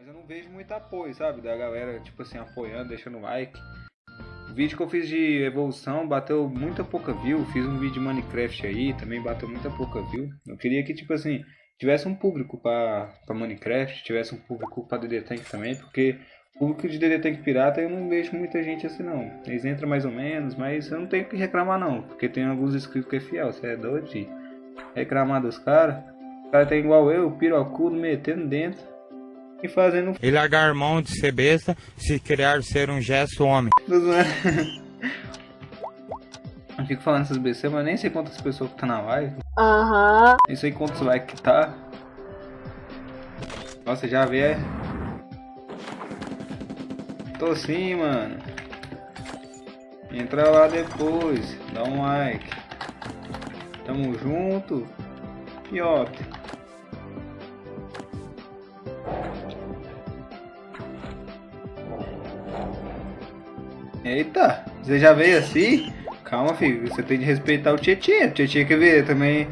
Mas eu não vejo muito apoio, sabe? Da galera, tipo assim, apoiando, deixando like. O vídeo que eu fiz de evolução bateu muita pouca view. Fiz um vídeo de Minecraft aí, também bateu muita pouca view. Eu queria que, tipo assim, tivesse um público pra, pra Minecraft, tivesse um público pra DD Tank também, porque público de DD Tank Pirata eu não vejo muita gente assim não. Eles entram mais ou menos, mas eu não tenho que reclamar não, porque tem alguns inscritos que é fiel, você é doido de reclamar dos caras. O cara tem igual eu, pirocudo, metendo dentro e fazendo... E largar mão de ser besta, se criar ser um gesto homem. Eu fico falando essas besteiras, mas nem sei quantas pessoas que tá na live. Aham. Nem sei quantos likes que tá. Nossa, já vê. é? Tô sim, mano. Entra lá depois, dá um like. Tamo junto. Fiote. Eita, você já veio assim? Calma, filho, você tem de respeitar o Tietchan. O Tietchan quer ver também.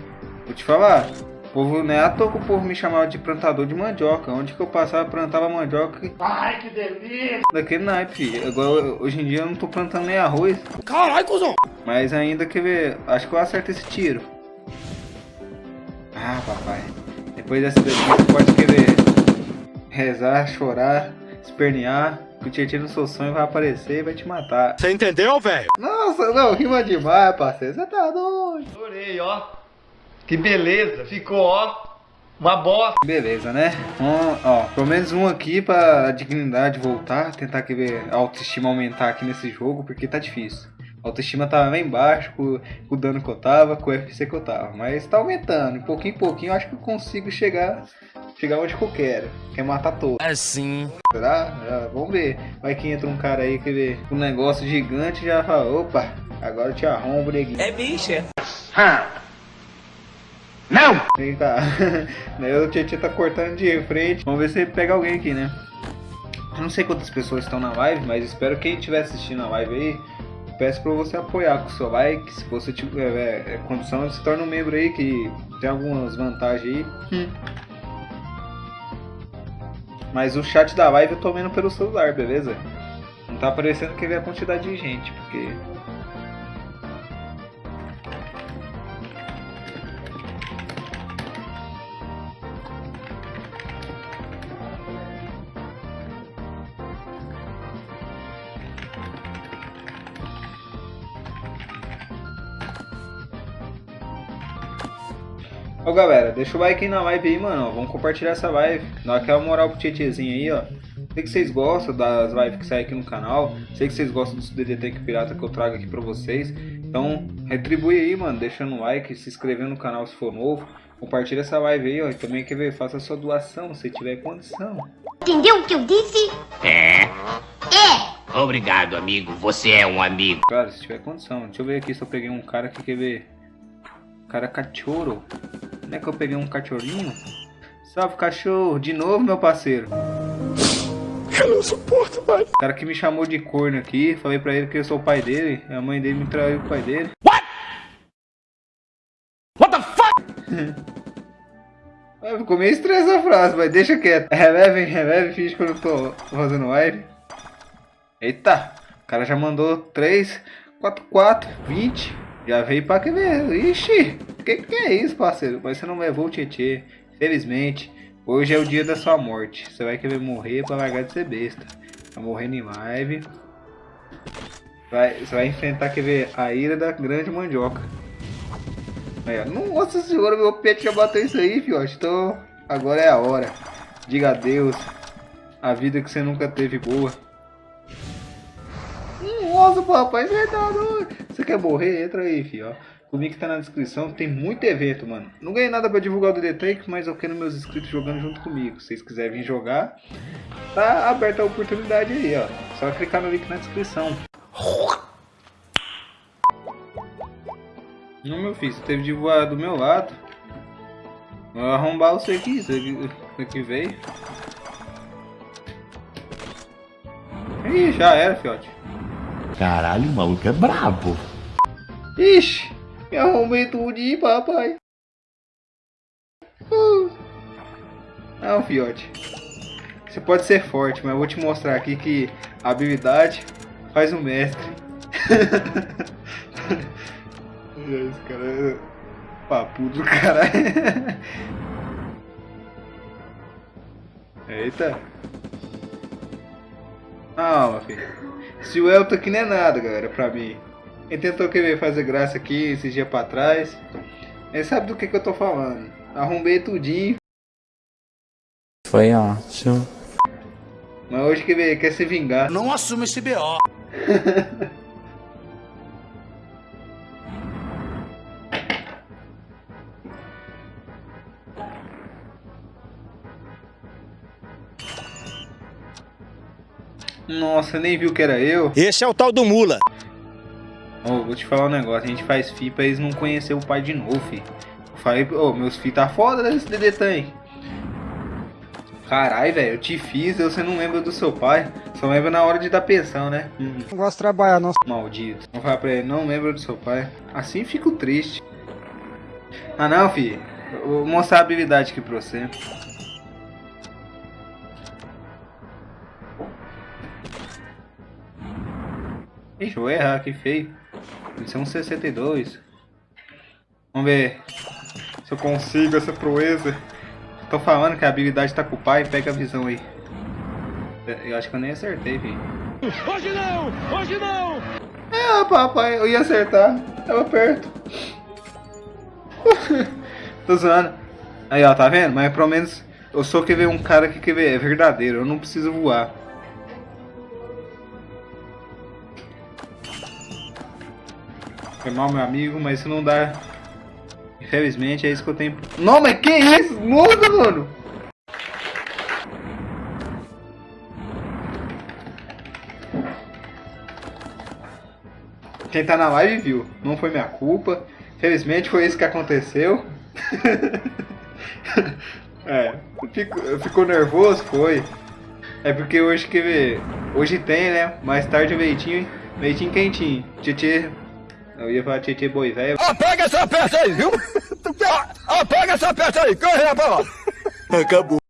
Vou te falar. O povo, não é à toa que o povo me chamava de plantador de mandioca. Onde que eu passava, plantava mandioca. Ai, que delícia! Daquele naipe, filho. Agora, hoje em dia eu não tô plantando nem arroz. Caralho, cuzão! Mas ainda quer ver. Acho que eu acerto esse tiro. Ah, papai. Depois dessa daqui você pode querer rezar, chorar, espernear. Que o Tietchan no seu sonho vai aparecer e vai te matar. Você entendeu, velho? Nossa, não, rima demais, parceiro. Você tá doido. Adorei, ó. Que beleza, ficou, ó. Uma bosta. Beleza, né? Um, ó, pelo menos um aqui pra dignidade voltar. Tentar que ver a autoestima aumentar aqui nesse jogo, porque tá difícil. A autoestima tava bem baixo com, com o dano que eu tava, com o FC que eu tava. Mas tá aumentando. De pouquinho em pouquinho eu acho que eu consigo chegar, chegar onde que eu quero. Que é matar todos. Assim. Será? Ah, vamos ver. Vai que entra um cara aí que vê um negócio gigante e já fala, opa, agora eu te arrombo, neguinho. É bicha. Não! Vem cá. Daí o Tietchan tá cortando de frente. Vamos ver se ele pega alguém aqui, né? Eu não sei quantas pessoas estão na live, mas espero que quem estiver assistindo a live aí, peço pra você apoiar com o seu like. Se você tiver é, é, condição, se torna um membro aí que tem algumas vantagens aí. Mas o chat da live eu tô vendo pelo celular, beleza? Não tá aparecendo que vê a quantidade de gente, porque Ô galera, deixa o like aí na live aí, mano. Vamos compartilhar essa live. Dá aquela moral pro Tietezinho aí, ó. Sei que vocês gostam das lives que saem aqui no canal. Sei que vocês gostam dos DD Tank Pirata que eu trago aqui pra vocês. Então, retribui aí, mano. Deixando um like, se inscrevendo no canal se for novo. Compartilha essa live aí, ó. E também quer ver, faça a sua doação se tiver condição. Entendeu o que eu disse? É. É. Obrigado, amigo. Você é um amigo. Claro, se tiver condição. Deixa eu ver aqui se eu peguei um cara que quer ver. Cara cachorro. Não é que eu peguei um cachorrinho? Salve cachorro, de novo meu parceiro. Eu não suporto mais. O cara que me chamou de corno aqui, falei pra ele que eu sou o pai dele, a mãe dele me traiu com o pai dele. What? What the fuck? Ficou meio estranha essa frase, mas deixa quieto. Releve, releve, finge que eu não tô fazendo live. Eita, o cara já mandou 3, 4, 4, 20. Já veio pra que ver. Ixi, que que é isso, parceiro? Mas você não levou o Tietê. Felizmente, hoje é o dia da sua morte. Você vai querer morrer pra largar de ser besta. Tá morrendo em live. Vai, você vai enfrentar, quer ver, a ira da grande mandioca. Aí. Nossa senhora, meu pet já bateu isso aí, fiote. Então, agora é a hora. Diga adeus. A vida que você nunca teve boa. Nossa, papai, tá doido. Você quer morrer? Entra aí, fio. ó. O link tá na descrição. Tem muito evento, mano. Não ganhei nada pra divulgar o DD Tank, mas eu quero meus inscritos jogando junto comigo. Se vocês quiserem vir jogar, tá aberta a oportunidade aí, ó. Só clicar no link na descrição. Não, meu filho, você teve de voar do meu lado. Vou arrombar você aqui, você aqui veio. Ih, já era, fiote. Caralho, o maluco é brabo. Ixi, me arrumei tudinho, papai. Uh. Não, fiote. Você pode ser forte, mas eu vou te mostrar aqui que a habilidade faz o mestre. Esse cara é papo do caralho. Eita. Calma, filho. Se o Elton aqui não é nada, galera, pra mim. Ele tentou querer fazer graça aqui esses dias pra trás. Ele sabe do que, que eu tô falando. Arrumei tudinho. Foi ótimo. Mas hoje que ele quer se vingar. Não assume esse BO. Nossa, nem viu que era eu. Esse é o tal do Mula. Ô, vou te falar um negócio. A gente faz FI pra eles não conhecer o pai de novo, fi. Eu falei, ô, meus FI tá foda desse DD Tank. Caralho, velho, eu te fiz, você não lembra do seu pai. Só lembra na hora de dar pensão, né? Hum, Não gosto de trabalhar, não. maldito. Vou falar pra ele, não lembra do seu pai. Assim fico triste. Ah não, fi. Eu Vou mostrar a habilidade aqui pra você. Ixi, eu vou errar, que feio. Isso é um 62. Vamos ver se eu consigo essa proeza. Tô falando que a habilidade tá com o pai, pega a visão aí. Eu acho que eu nem acertei, filho. Hoje não! Hoje não! É, papai, eu ia acertar. Tava perto. Tô zoando. Aí, ó, tá vendo? Mas pelo menos eu sou que ver um cara que quer ver, é verdadeiro. Eu não preciso voar. Foi mal, meu amigo, mas isso não dá. Infelizmente é isso que eu tenho. Não, mas que isso? Muda, mano! Quem tá na live viu. Não foi minha culpa. Felizmente foi isso que aconteceu. é, fico, ficou nervoso? Foi. É porque hoje que. Hoje tem, né? Mais tarde o leitinho. Leitinho quentinho. Tietê. Eu ia falar Tietê boi velho. Apaga essa peça aí, viu? Apaga essa peça aí, corre pra lá. Acabou.